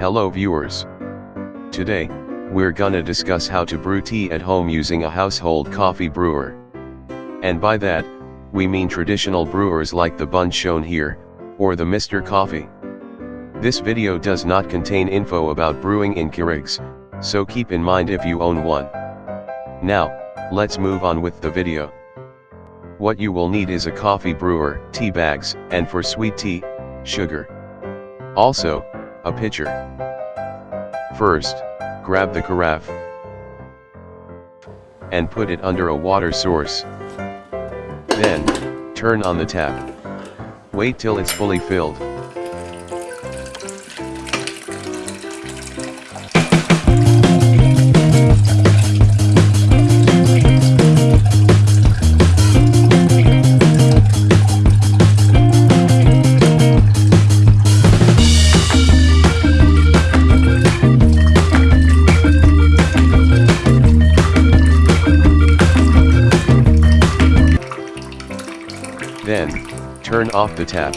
Hello viewers. Today, we're gonna discuss how to brew tea at home using a household coffee brewer. And by that, we mean traditional brewers like the Bunn shown here, or the Mr. Coffee. This video does not contain info about brewing in Keurigs, so keep in mind if you own one. Now, let's move on with the video. What you will need is a coffee brewer, tea bags, and for sweet tea, sugar. Also, a pitcher. First, grab the carafe and put it under a water source. Then, turn on the tap. Wait till it's fully filled. Turn off the tap.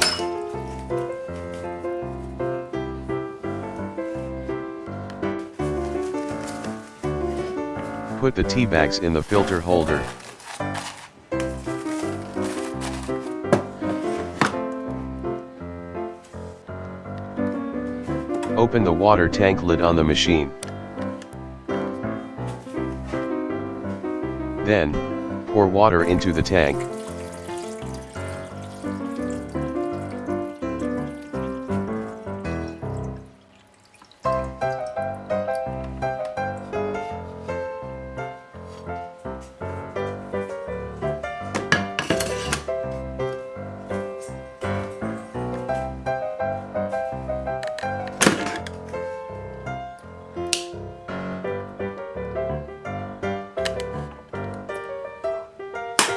Put the tea bags in the filter holder. Open the water tank lid on the machine. Then, pour water into the tank.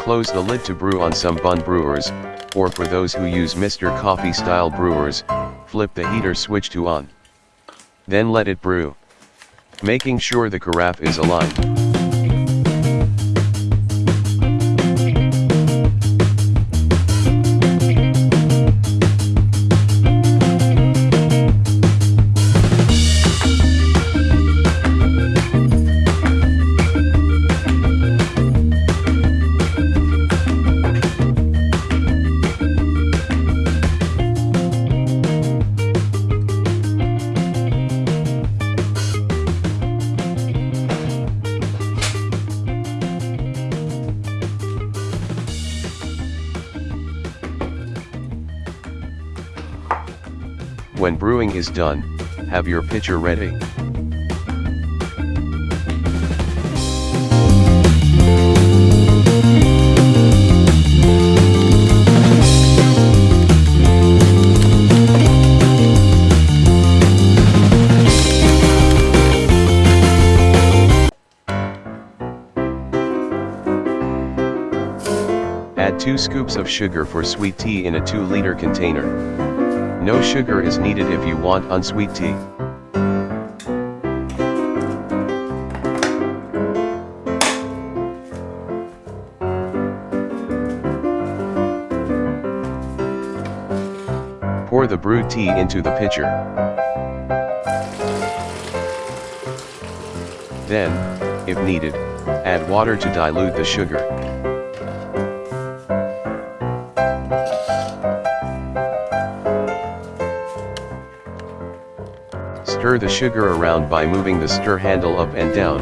Close the lid to brew on some Bunn brewers, or for those who use Mr. Coffee style brewers, flip the heater switch to on. Then let it brew. Making sure the carafe is aligned. When brewing is done, have your pitcher ready. Add 2 scoops of sugar for sweet tea in a 2 liter container. No sugar is needed if you want unsweet tea. Pour the brewed tea into the pitcher. Then, if needed, add water to dilute the sugar. Stir the sugar around by moving the stir handle up and down.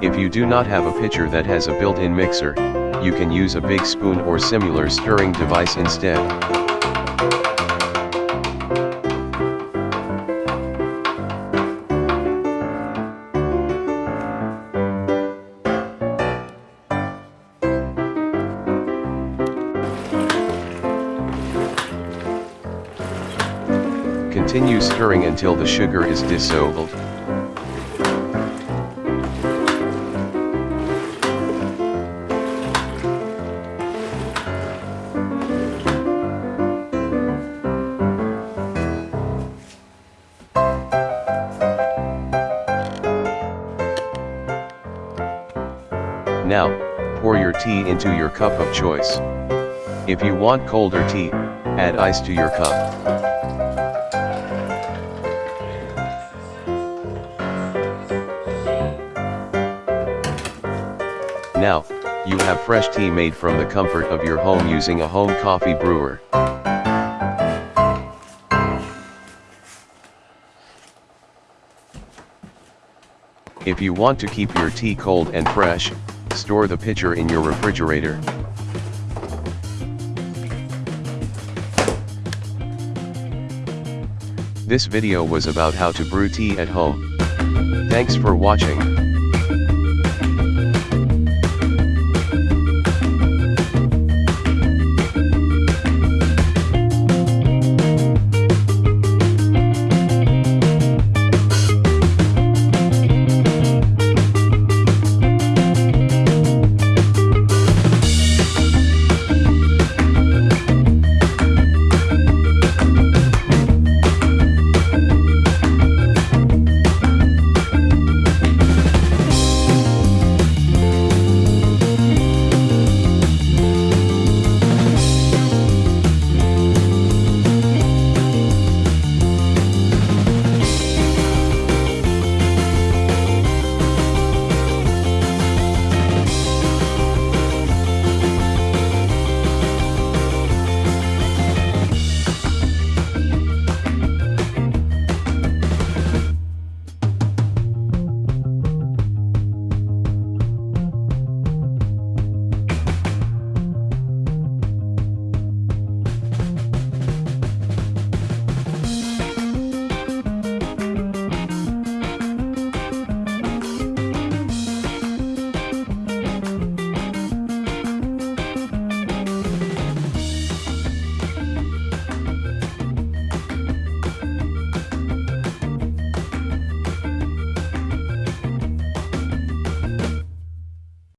If you do not have a pitcher that has a built-in mixer, you can use a big spoon or similar stirring device instead. Continue stirring until the sugar is dissolved. Now, pour your tea into your cup of choice. If you want colder tea, add ice to your cup. Now, you have fresh tea made from the comfort of your home using a home coffee brewer. If you want to keep your tea cold and fresh, store the pitcher in your refrigerator. This video was about how to brew tea at home. Thanks for watching.